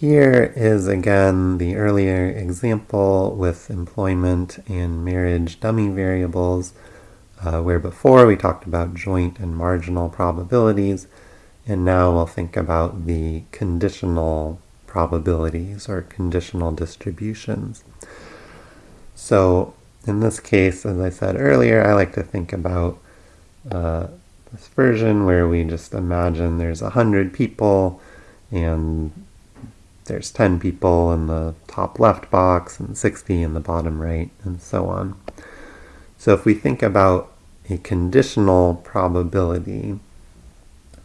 here is again the earlier example with employment and marriage dummy variables, uh, where before we talked about joint and marginal probabilities, and now we'll think about the conditional probabilities or conditional distributions. So in this case, as I said earlier, I like to think about uh, this version where we just imagine there's a hundred people and there's 10 people in the top left box and 60 in the bottom right and so on. So if we think about a conditional probability,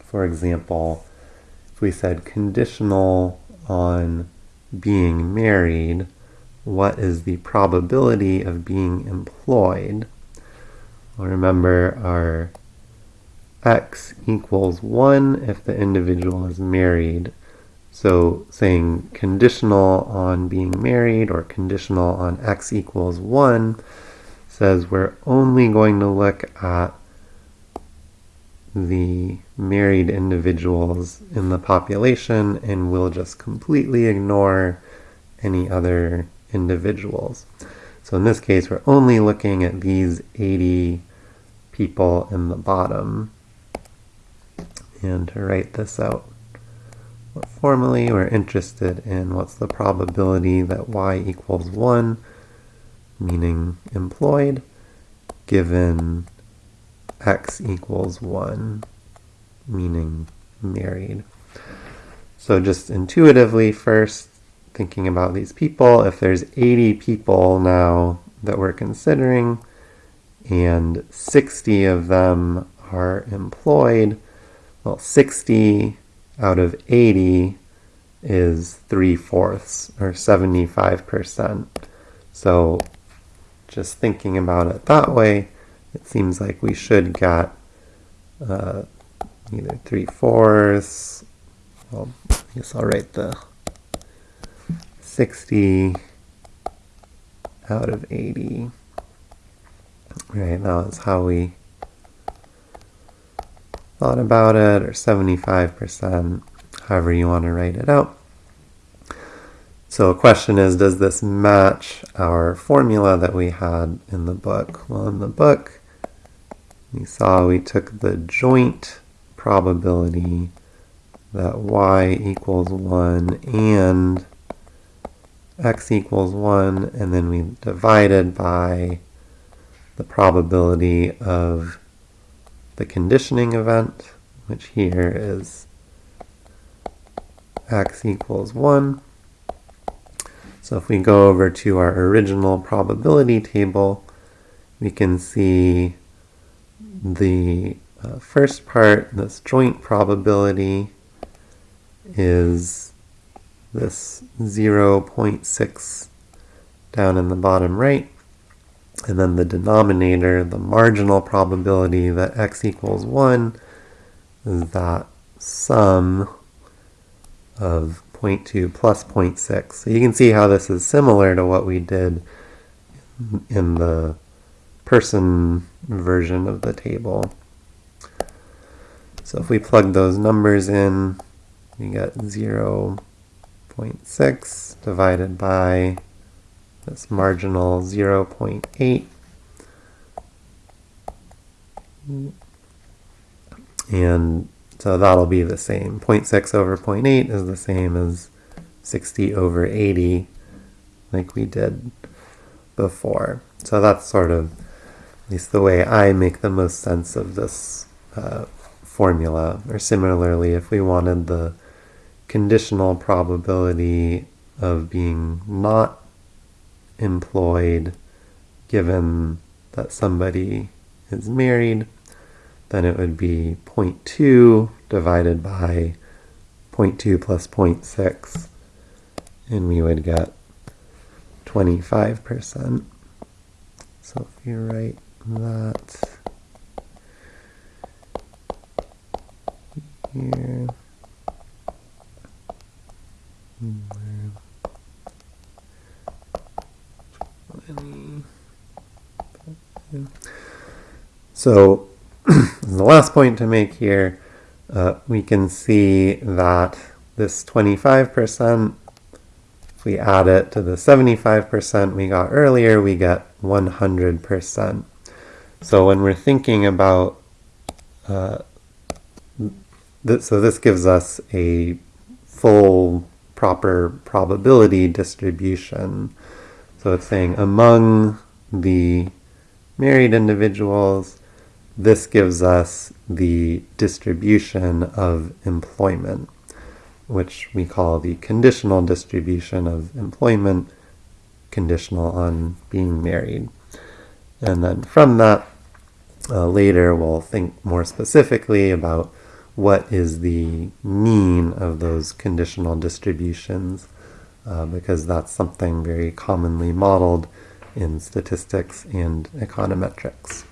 for example, if we said conditional on being married, what is the probability of being employed? Well, remember our x equals 1 if the individual is married. So saying conditional on being married or conditional on x equals 1 says we're only going to look at the married individuals in the population and we'll just completely ignore any other individuals. So in this case, we're only looking at these 80 people in the bottom. And to write this out formally, we're interested in what's the probability that y equals 1, meaning employed, given x equals 1, meaning married. So just intuitively first, thinking about these people, if there's 80 people now that we're considering, and 60 of them are employed, well, 60 out of 80 is 3 fourths, or 75%. So just thinking about it that way, it seems like we should get uh, either 3 fourths, well, I guess I'll write the 60 out of 80. Right, that was how we thought about it, or 75%, however you want to write it out. So a question is, does this match our formula that we had in the book? Well, in the book, we saw we took the joint probability that y equals 1 and x equals 1, and then we divided by the probability of the conditioning event, which here is x equals 1. So if we go over to our original probability table, we can see the uh, first part, this joint probability, is this 0.6 down in the bottom right. And then the denominator, the marginal probability that x equals 1, is that sum of 0.2 plus 0.6. So you can see how this is similar to what we did in the person version of the table. So if we plug those numbers in, we get 0 0.6 divided by this marginal 0 0.8. And so that'll be the same. 0.6 over 0.8 is the same as 60 over 80 like we did before. So that's sort of at least the way I make the most sense of this uh, formula. Or similarly, if we wanted the conditional probability of being not employed given that somebody is married, then it would be 0.2 divided by 0.2 plus 0.6, and we would get 25%. So if you write that so the last point to make here, uh, we can see that this 25% if we add it to the 75% we got earlier, we get 100%. So when we're thinking about, uh, th so this gives us a full proper probability distribution. So it's saying among the married individuals, this gives us the distribution of employment, which we call the conditional distribution of employment, conditional on being married. And then from that, uh, later we'll think more specifically about what is the mean of those conditional distributions, uh, because that's something very commonly modeled in statistics and econometrics.